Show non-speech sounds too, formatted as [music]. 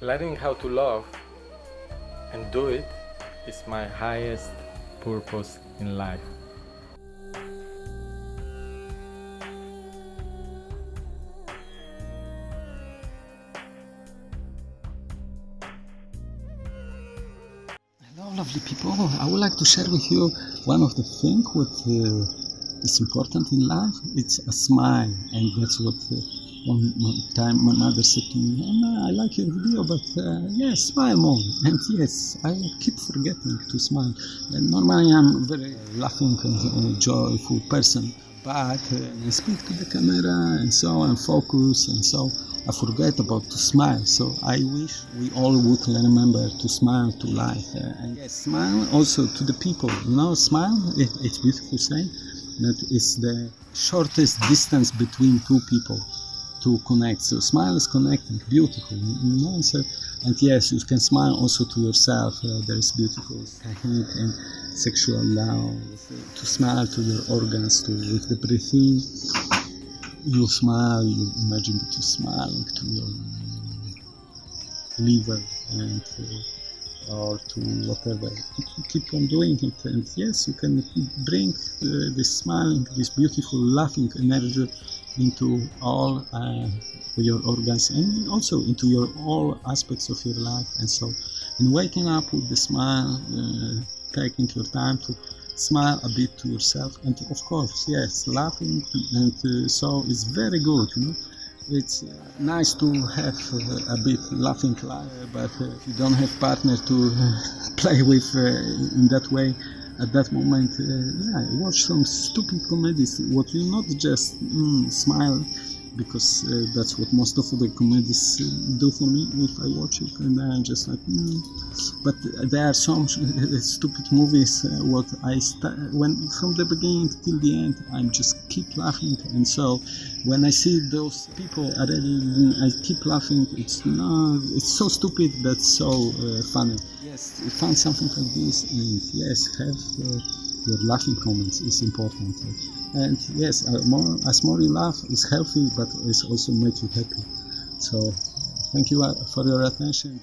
learning how to love and do it is my highest purpose in life. Hello, lovely people. I would like to share with you one of the things what uh, is important in life. It's a smile, and that's what uh, one, one time my mother said to me. Oh, I like your video, but uh, yes, smile more. [laughs] And yes, I keep forgetting to smile. And normally I'm a very laughing and uh, joyful person, but uh, I speak to the camera and so and focus and so. I forget about to smile. So I wish we all would remember to smile to life. Uh, and yes, smile also to the people. You know, smile, it, it's beautiful saying that is the shortest distance between two people to connect. So smile is connecting, beautiful. You and yes, you can smile also to yourself. Uh, there is beautiful technique and sexual love. To smile to your organs, to with the breathing you smile, you imagine that you're smiling to your liver and uh, or to whatever. Keep on doing it, and yes, you can bring uh, this smiling, this beautiful laughing energy into all uh, your organs and also into your all aspects of your life. And so, in waking up with the smile, uh, taking your time to smile a bit to yourself and of course yes laughing and uh, so it's very good you know it's uh, nice to have uh, a bit laughing but uh, if you don't have partner to [laughs] play with in that way at that moment yeah watch some stupid comedies. What you not just mm, smile because uh, that's what most of the comedies uh, do for me. If I watch it and I'm just like mm. but there are some [laughs] stupid movies uh, what I when from the beginning till the end I'm just keep laughing. And so when I see those people already I keep laughing. It's no it's so stupid but so uh, funny. Yes. Find something like this and yes have uh, your laughing comments is important and yes a, as more you laugh is healthy but it also make you happy. So thank you uh, for your attention